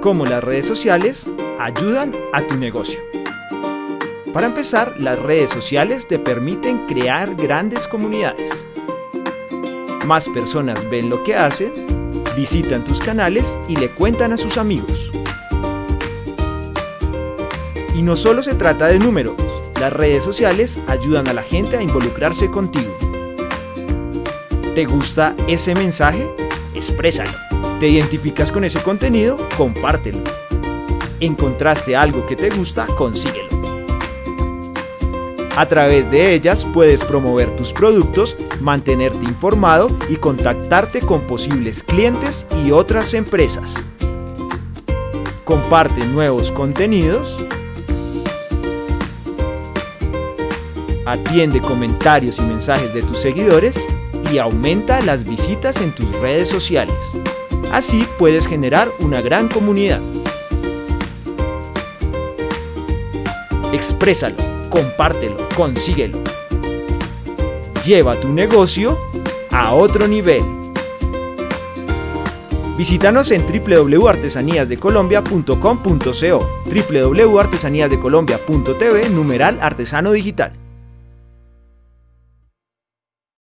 Cómo las redes sociales ayudan a tu negocio. Para empezar, las redes sociales te permiten crear grandes comunidades. Más personas ven lo que hacen, visitan tus canales y le cuentan a sus amigos. Y no solo se trata de números, las redes sociales ayudan a la gente a involucrarse contigo. ¿Te gusta ese mensaje? Exprésalo. ¿Te identificas con ese contenido? Compártelo. ¿Encontraste algo que te gusta? Consíguelo. A través de ellas puedes promover tus productos, mantenerte informado y contactarte con posibles clientes y otras empresas. Comparte nuevos contenidos. Atiende comentarios y mensajes de tus seguidores y aumenta las visitas en tus redes sociales. Así puedes generar una gran comunidad. Exprésalo, compártelo, consíguelo. Lleva tu negocio a otro nivel. Visítanos en www.artesaníasdecolombia.com.co, www.artesaníasdecolombia.tv, numeral artesano digital.